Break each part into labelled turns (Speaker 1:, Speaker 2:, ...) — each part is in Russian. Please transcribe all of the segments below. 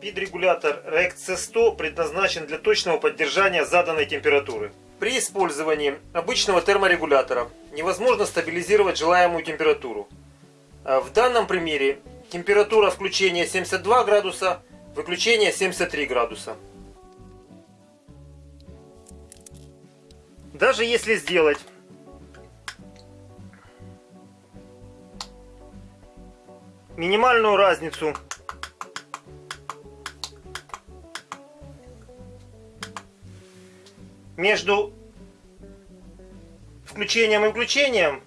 Speaker 1: PID-регулятор RECT C100 предназначен для точного поддержания заданной температуры. При использовании обычного терморегулятора невозможно стабилизировать желаемую температуру. А в данном примере температура включения 72 градуса, выключения 73 градуса. Даже если сделать минимальную разницу между включением и выключением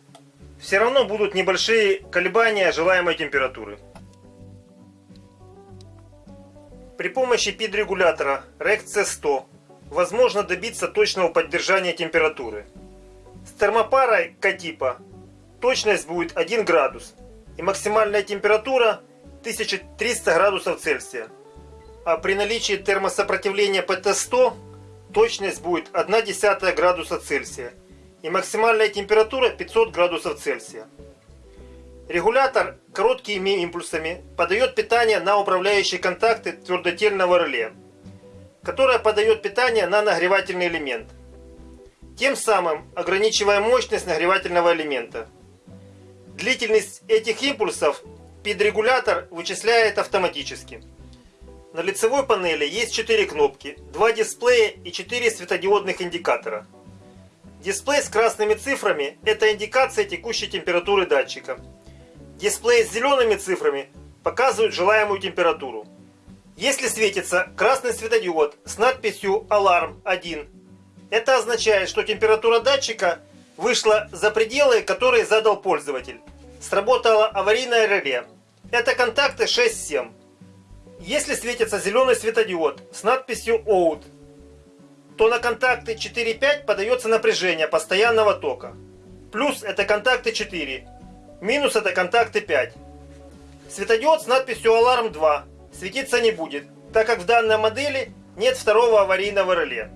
Speaker 1: все равно будут небольшие колебания желаемой температуры. При помощи PID-регулятора RECT C100 возможно добиться точного поддержания температуры. С термопарой К-типа точность будет 1 градус и максимальная температура 1300 градусов Цельсия. А при наличии термосопротивления ПТ-100 точность будет 1 десятая градуса Цельсия и максимальная температура 500 градусов Цельсия. Регулятор короткими импульсами подает питание на управляющие контакты твердотельного реле, которое подает питание на нагревательный элемент, тем самым ограничивая мощность нагревательного элемента. Длительность этих импульсов пидрегулятор вычисляет автоматически. На лицевой панели есть 4 кнопки, 2 дисплея и 4 светодиодных индикатора. Дисплей с красными цифрами – это индикация текущей температуры датчика. Дисплей с зелеными цифрами показывает желаемую температуру. Если светится красный светодиод с надписью «Аларм 1», это означает, что температура датчика вышла за пределы, которые задал пользователь. Сработало аварийное реле. Это контакты 6-7. Если светится зеленый светодиод с надписью OUT, то на контакты 4-5 подается напряжение постоянного тока. Плюс это контакты 4, минус это контакты 5. Светодиод с надписью Alarm 2 светиться не будет, так как в данной модели нет второго аварийного реле.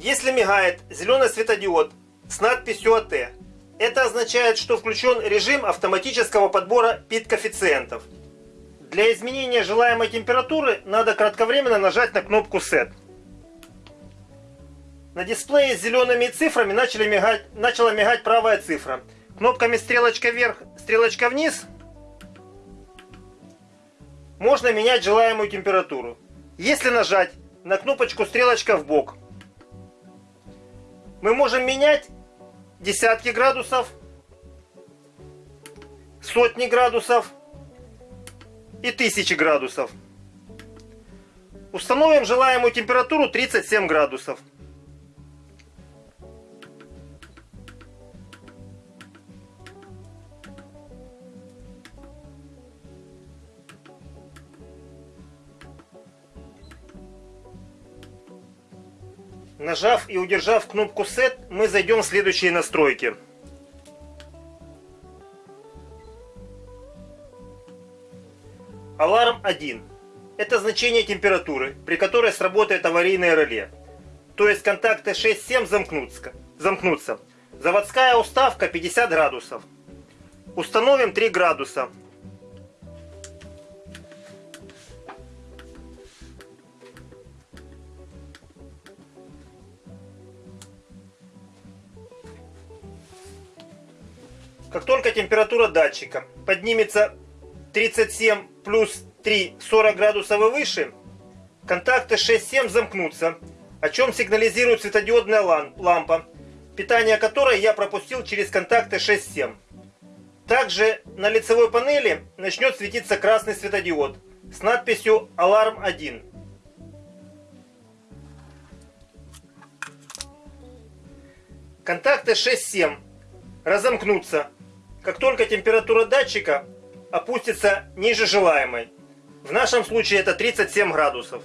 Speaker 1: Если мигает зеленый светодиод с надписью АТ, это означает, что включен режим автоматического подбора пит-коэффициентов. Для изменения желаемой температуры надо кратковременно нажать на кнопку SET. На дисплее с зелеными цифрами начали мигать, начала мигать правая цифра. Кнопками стрелочка вверх, стрелочка вниз можно менять желаемую температуру. Если нажать на кнопочку стрелочка в бок, мы можем менять десятки градусов, сотни градусов, и 1000 градусов. Установим желаемую температуру 37 градусов. Нажав и удержав кнопку Set, мы зайдем в следующие настройки. Аларм 1. Это значение температуры, при которой сработает аварийное реле. То есть контакты 6-7 замкнутся. замкнутся. Заводская уставка 50 градусов. Установим 3 градуса. Как только температура датчика поднимется 37 плюс 3 40 градусов и выше, контакты 6-7 замкнутся, о чем сигнализирует светодиодная лампа, питание которой я пропустил через контакты 6-7. Также на лицевой панели начнет светиться красный светодиод с надписью «Аларм 1». Контакты 6-7 разомкнутся, как только температура датчика опустится ниже желаемой. В нашем случае это 37 градусов.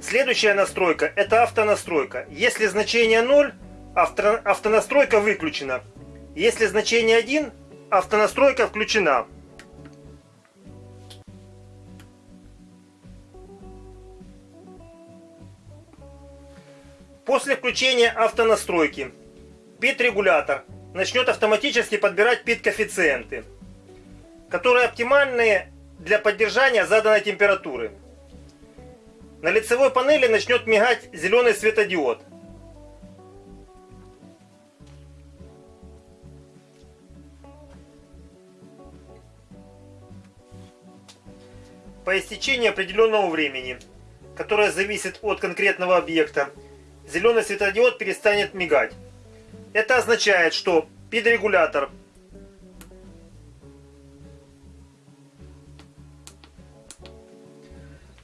Speaker 1: Следующая настройка это автонастройка. Если значение 0, авто, автонастройка выключена. Если значение 1, автонастройка включена. После включения автонастройки PIT-регулятор начнет автоматически подбирать пит-коэффициенты, которые оптимальны для поддержания заданной температуры. На лицевой панели начнет мигать зеленый светодиод. По истечении определенного времени, которое зависит от конкретного объекта, зеленый светодиод перестанет мигать. Это означает, что пид-регулятор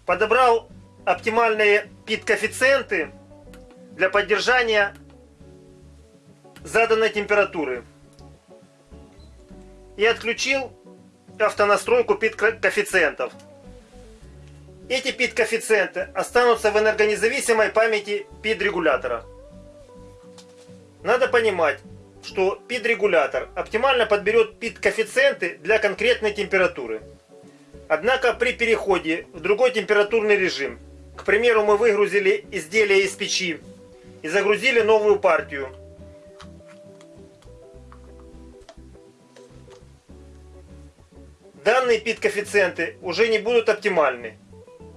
Speaker 1: подобрал оптимальные пит-коэффициенты для поддержания заданной температуры и отключил автонастройку пит-коэффициентов. Эти пит-коэффициенты останутся в энергонезависимой памяти пид-регулятора. Надо понимать, что пид-регулятор оптимально подберет пит-коэффициенты для конкретной температуры. Однако при переходе в другой температурный режим, к примеру, мы выгрузили изделие из печи и загрузили новую партию, данные пит-коэффициенты уже не будут оптимальны,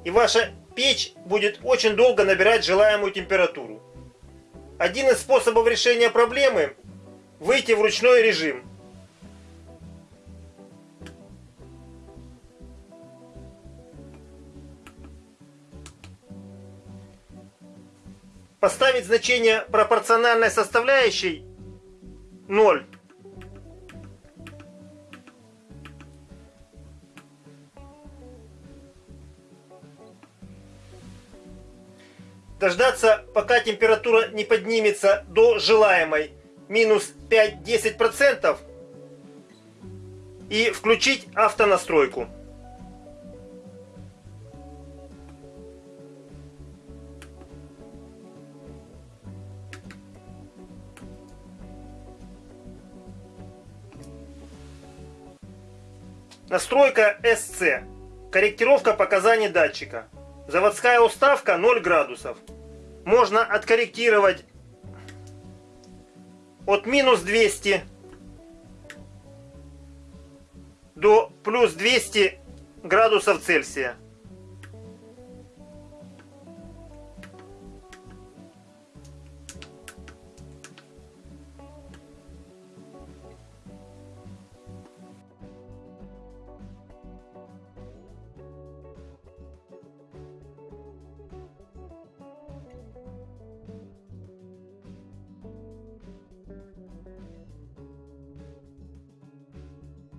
Speaker 1: и ваша печь будет очень долго набирать желаемую температуру. Один из способов решения проблемы – выйти в ручной режим. Поставить значение пропорциональной составляющей 0 дождаться, пока температура не поднимется до желаемой минус 5-10% и включить автонастройку. Настройка SC. Корректировка показаний датчика. Заводская уставка 0 градусов. Можно откорректировать от минус 200 до плюс 200 градусов Цельсия.